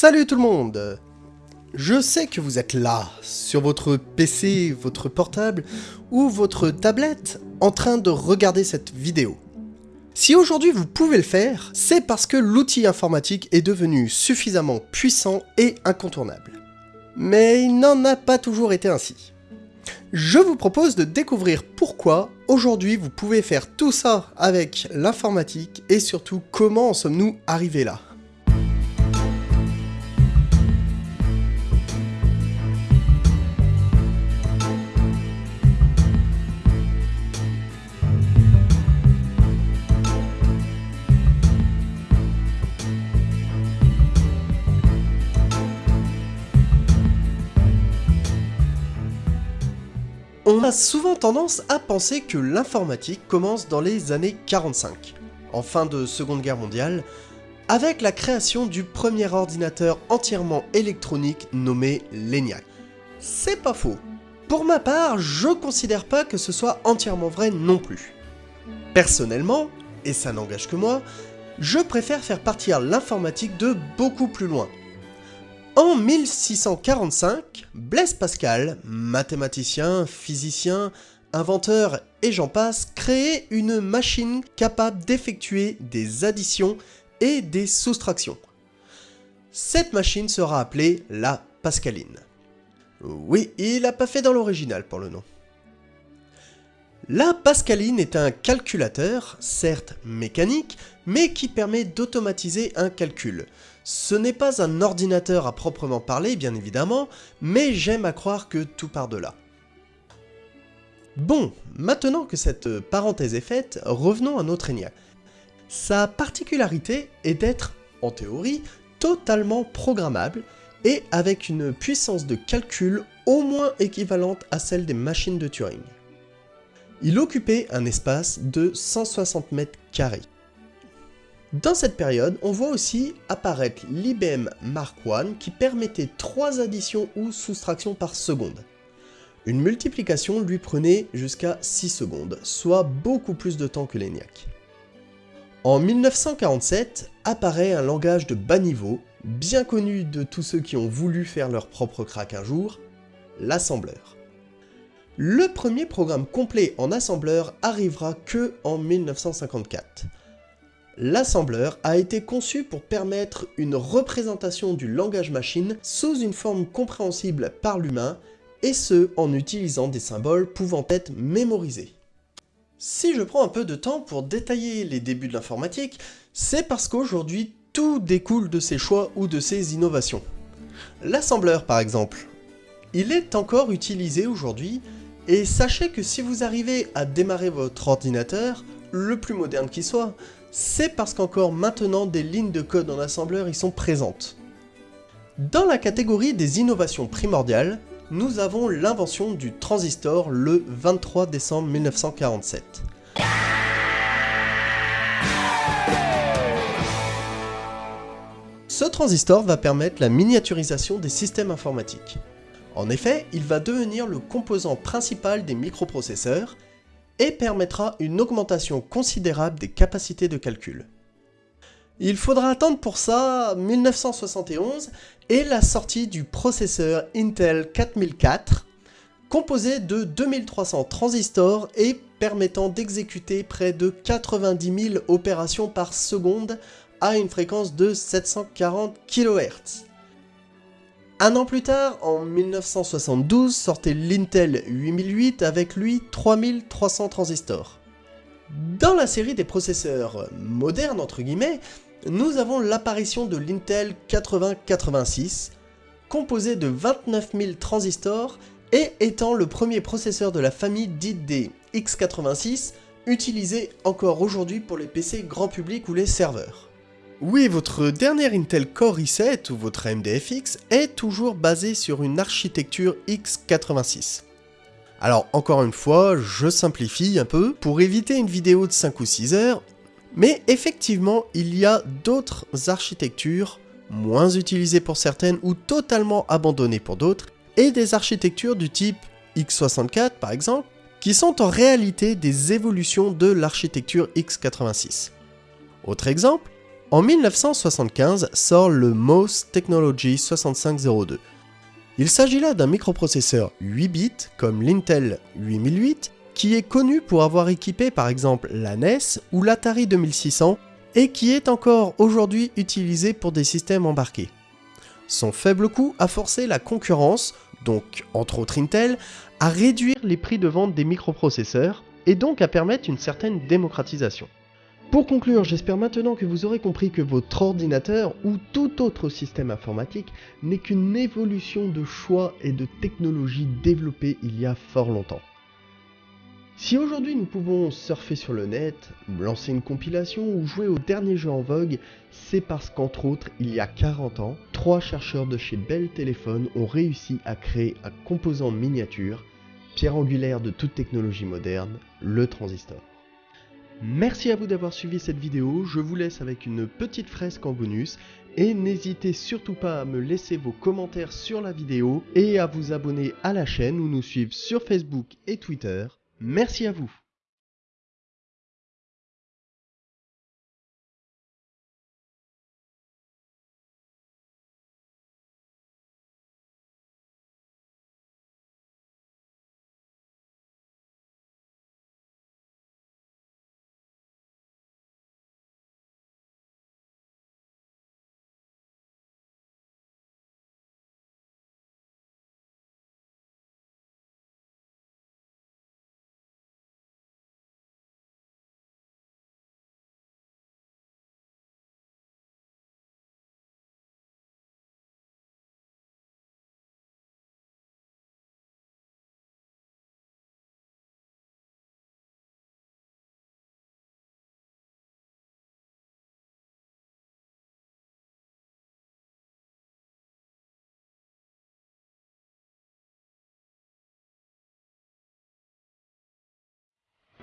Salut tout le monde Je sais que vous êtes là, sur votre PC, votre portable ou votre tablette, en train de regarder cette vidéo. Si aujourd'hui vous pouvez le faire, c'est parce que l'outil informatique est devenu suffisamment puissant et incontournable. Mais il n'en a pas toujours été ainsi. Je vous propose de découvrir pourquoi aujourd'hui vous pouvez faire tout ça avec l'informatique et surtout comment en sommes-nous arrivés là. On a souvent tendance à penser que l'informatique commence dans les années 45, en fin de Seconde Guerre mondiale, avec la création du premier ordinateur entièrement électronique nommé l'ENIAC. C'est pas faux. Pour ma part, je considère pas que ce soit entièrement vrai non plus. Personnellement, et ça n'engage que moi, je préfère faire partir l'informatique de beaucoup plus loin, en 1645, Blaise Pascal, mathématicien, physicien, inventeur et j'en passe, crée une machine capable d'effectuer des additions et des soustractions. Cette machine sera appelée la Pascaline. Oui, il n'a pas fait dans l'original pour le nom. La Pascaline est un calculateur, certes mécanique, mais qui permet d'automatiser un calcul. Ce n'est pas un ordinateur à proprement parler, bien évidemment, mais j'aime à croire que tout part de là. Bon, maintenant que cette parenthèse est faite, revenons à notre ENIAC. Sa particularité est d'être, en théorie, totalement programmable et avec une puissance de calcul au moins équivalente à celle des machines de Turing. Il occupait un espace de 160 mètres carrés. Dans cette période, on voit aussi apparaître l'IBM Mark I qui permettait 3 additions ou soustractions par seconde. Une multiplication lui prenait jusqu'à 6 secondes, soit beaucoup plus de temps que l'ENIAC. En 1947, apparaît un langage de bas niveau, bien connu de tous ceux qui ont voulu faire leur propre crack un jour, l'assembleur. Le premier programme complet en assembleur arrivera que en 1954 l'assembleur a été conçu pour permettre une représentation du langage machine sous une forme compréhensible par l'humain, et ce en utilisant des symboles pouvant être mémorisés. Si je prends un peu de temps pour détailler les débuts de l'informatique, c'est parce qu'aujourd'hui tout découle de ces choix ou de ces innovations. L'assembleur par exemple, il est encore utilisé aujourd'hui, et sachez que si vous arrivez à démarrer votre ordinateur, le plus moderne qui soit, c'est parce qu'encore maintenant des lignes de code en assembleur y sont présentes. Dans la catégorie des innovations primordiales, nous avons l'invention du transistor le 23 décembre 1947. Ce transistor va permettre la miniaturisation des systèmes informatiques. En effet, il va devenir le composant principal des microprocesseurs et permettra une augmentation considérable des capacités de calcul. Il faudra attendre pour ça 1971 et la sortie du processeur Intel 4004, composé de 2300 transistors et permettant d'exécuter près de 90 000 opérations par seconde à une fréquence de 740 kHz. Un an plus tard, en 1972, sortait l'Intel 8008 avec lui 3300 transistors. Dans la série des processeurs modernes entre guillemets, nous avons l'apparition de l'Intel 8086, composé de 29 000 transistors et étant le premier processeur de la famille dite des x86, utilisé encore aujourd'hui pour les PC grand public ou les serveurs. Oui, votre dernier Intel Core i7 ou votre AMD FX est toujours basé sur une architecture x86. Alors encore une fois, je simplifie un peu pour éviter une vidéo de 5 ou 6 heures, mais effectivement il y a d'autres architectures, moins utilisées pour certaines ou totalement abandonnées pour d'autres, et des architectures du type x64 par exemple, qui sont en réalité des évolutions de l'architecture x86. Autre exemple, En 1975 sort le MOS Technology 6502. Il s'agit là d'un microprocesseur 8 bits comme l'Intel 8008 qui est connu pour avoir équipé par exemple la NES ou l'Atari 2600 et qui est encore aujourd'hui utilisé pour des systèmes embarqués. Son faible coût a forcé la concurrence, donc entre autres Intel, à réduire les prix de vente des microprocesseurs et donc à permettre une certaine démocratisation. Pour conclure, j'espère maintenant que vous aurez compris que votre ordinateur ou tout autre système informatique n'est qu'une évolution de choix et de technologies développées il y a fort longtemps. Si aujourd'hui nous pouvons surfer sur le net, lancer une compilation ou jouer au dernier jeu en vogue, c'est parce qu'entre autres, il y a 40 ans, trois chercheurs de chez Bell Telephone ont réussi à créer un composant miniature, pierre angulaire de toute technologie moderne, le transistor. Merci à vous d'avoir suivi cette vidéo, je vous laisse avec une petite fresque en bonus. Et n'hésitez surtout pas à me laisser vos commentaires sur la vidéo et à vous abonner à la chaîne ou nous suivre sur Facebook et Twitter. Merci à vous